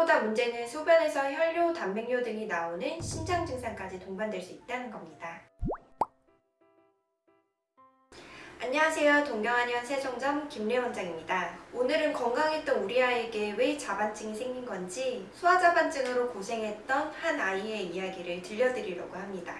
무엇보다 문제는 소변에서 혈뇨, 단백뇨 등이 나오는 신장 증상까지 동반될 수 있다는 겁니다. 안녕하세요. 동경한의원 세종점 김래 원장입니다. 오늘은 건강했던 우리 아이에게 왜 자반증이 생긴 건지 소아자반증으로 고생했던 한 아이의 이야기를 들려드리려고 합니다.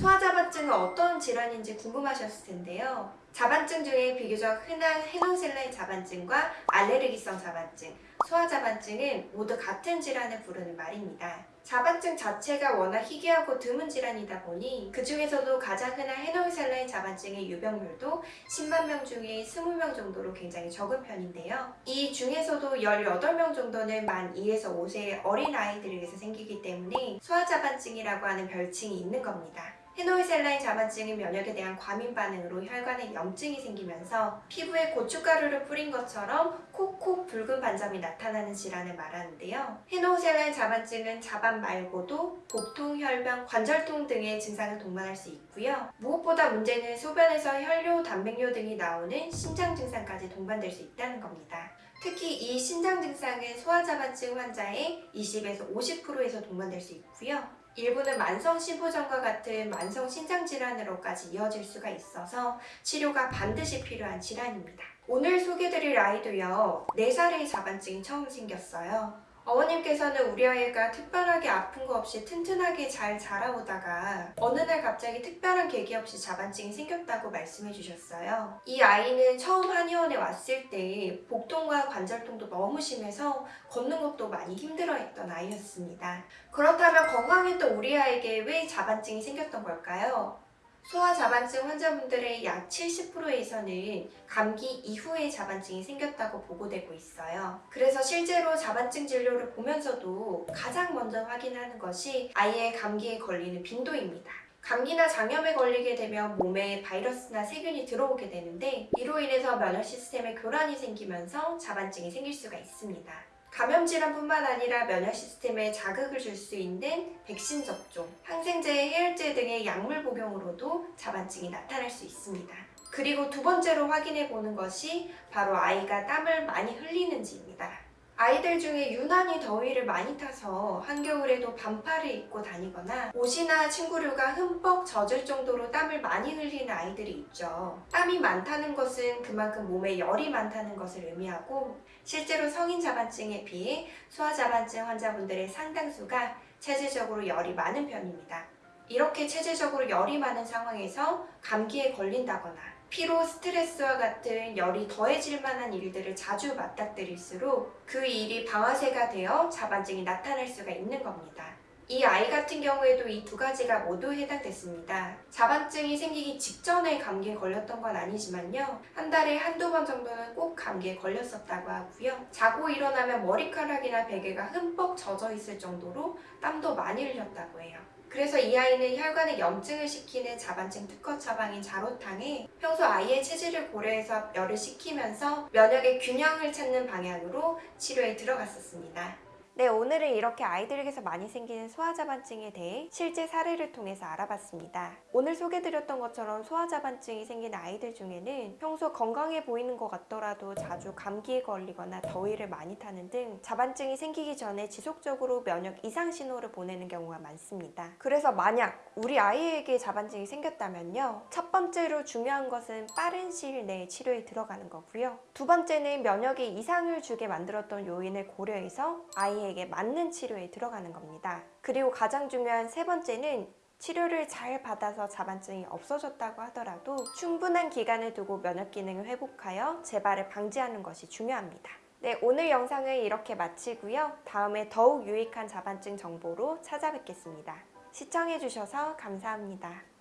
소아자반증은 어떤 질환인지 궁금하셨을 텐데요. 자반증 중에 비교적 흔한 헤노셀라인 자반증과 알레르기성 자반증, 소아자반증은 모두 같은 질환을 부르는 말입니다. 자반증 자체가 워낙 희귀하고 드문 질환이다 보니 그 중에서도 가장 흔한 헤노셀라인 자반증의 유병률도 10만 명 중에 20명 정도로 굉장히 적은 편인데요. 이 중에서도 18명 정도는 만 2에서 5세의 어린 아이들에게서 생기기 때문에 소아자반증이라고 하는 별칭이 있는 겁니다. 헤노이셀라인 자반증은 면역에 대한 과민 반응으로 혈관에 염증이 생기면서 피부에 고춧가루를 뿌린 것처럼 콕콕 붉은 반점이 나타나는 질환을 말하는데요. 헤노이셀라인 자반증은 자반 말고도 복통, 혈변, 관절통 등의 증상을 동반할 수 있고요. 무엇보다 문제는 소변에서 혈뇨, 단백뇨 등이 나오는 신장 증상까지 동반될 수 있다는 겁니다. 특히 이 신장 증상은 소아자반증 환자의 20에서 50%에서 동반될 수 있고요. 일부는 만성 심부전과 같은 만성 신장 질환으로까지 이어질 수가 있어서 치료가 반드시 필요한 질환입니다. 오늘 소개드릴 아이도요. 4살의 자반증이 처음 생겼어요. 어머님께서는 우리 아이가 특별하게 아픈 거 없이 튼튼하게 잘 자라오다가 어느 날 갑자기 특별한 계기 없이 자반증이 생겼다고 말씀해 주셨어요. 이 아이는 처음 한의원에 왔을 때 복통과 관절통도 너무 심해서 걷는 것도 많이 힘들어했던 아이였습니다. 그렇다면 건강했던 우리 아이에게 왜 자반증이 생겼던 걸까요? 소아 자반증 환자분들의 약 70%에서는 감기 이후에 자반증이 생겼다고 보고되고 있어요. 그래서 실제로 자반증 진료를 보면서도 가장 먼저 확인하는 것이 아이의 감기에 걸리는 빈도입니다. 감기나 장염에 걸리게 되면 몸에 바이러스나 세균이 들어오게 되는데 이로 인해서 면역 시스템에 교란이 생기면서 자반증이 생길 수가 있습니다. 감염 질환뿐만 아니라 면역 시스템에 자극을 줄 수 있는 백신 접종, 항생제, 해열제 등의 약물 복용으로도 자반증이 나타날 수 있습니다. 그리고 두 번째로 확인해 보는 것이 바로 아이가 땀을 많이 흘리는지입니다. 아이들 중에 유난히 더위를 많이 타서 한겨울에도 반팔을 입고 다니거나 옷이나 침구류가 흠뻑 젖을 정도로 땀을 많이 흘리는 아이들이 있죠. 땀이 많다는 것은 그만큼 몸에 열이 많다는 것을 의미하고 실제로 성인 자반증에 비해 소아 자반증 환자분들의 상당수가 체질적으로 열이 많은 편입니다. 이렇게 체질적으로 열이 많은 상황에서 감기에 걸린다거나 피로, 스트레스와 같은 열이 더해질 만한 일들을 자주 맞닥뜨릴수록 그 일이 방아쇠가 되어 자반증이 나타날 수가 있는 겁니다. 이 아이 같은 경우에도 이 두 가지가 모두 해당됐습니다. 자반증이 생기기 직전에 감기에 걸렸던 건 아니지만요. 한 달에 한두 번 정도는 꼭 감기에 걸렸었다고 하고요. 자고 일어나면 머리카락이나 베개가 흠뻑 젖어 있을 정도로 땀도 많이 흘렸다고 해요. 그래서 이 아이는 혈관에 염증을 시키는 자반증 특허 처방인 자로탕에 평소 아이의 체질을 고려해서 열을 식히면서 면역의 균형을 찾는 방향으로 치료에 들어갔었습니다. 네, 오늘은 이렇게 아이들에게서 많이 생기는 소아자반증에 대해 실제 사례를 통해서 알아봤습니다. 오늘 소개드렸던 것처럼 소아자반증이 생긴 아이들 중에는 평소 건강해 보이는 것 같더라도 자주 감기에 걸리거나 더위를 많이 타는 등 자반증이 생기기 전에 지속적으로 면역 이상 신호를 보내는 경우가 많습니다. 그래서 만약 우리 아이에게 자반증이 생겼다면요. 첫 번째로 중요한 것은 빠른 시일 내에 치료에 들어가는 거고요. 두 번째는 면역에 이상을 주게 만들었던 요인을 고려해서 아이의 아이에게 맞는 치료에 들어가는 겁니다. 그리고 가장 중요한 세 번째는 치료를 잘 받아서 자반증이 없어졌다고 하더라도 충분한 기간을 두고 면역 기능을 회복하여 재발을 방지하는 것이 중요합니다. 네, 오늘 영상을 이렇게 마치고요. 다음에 더욱 유익한 자반증 정보로 찾아뵙겠습니다. 시청해주셔서 감사합니다.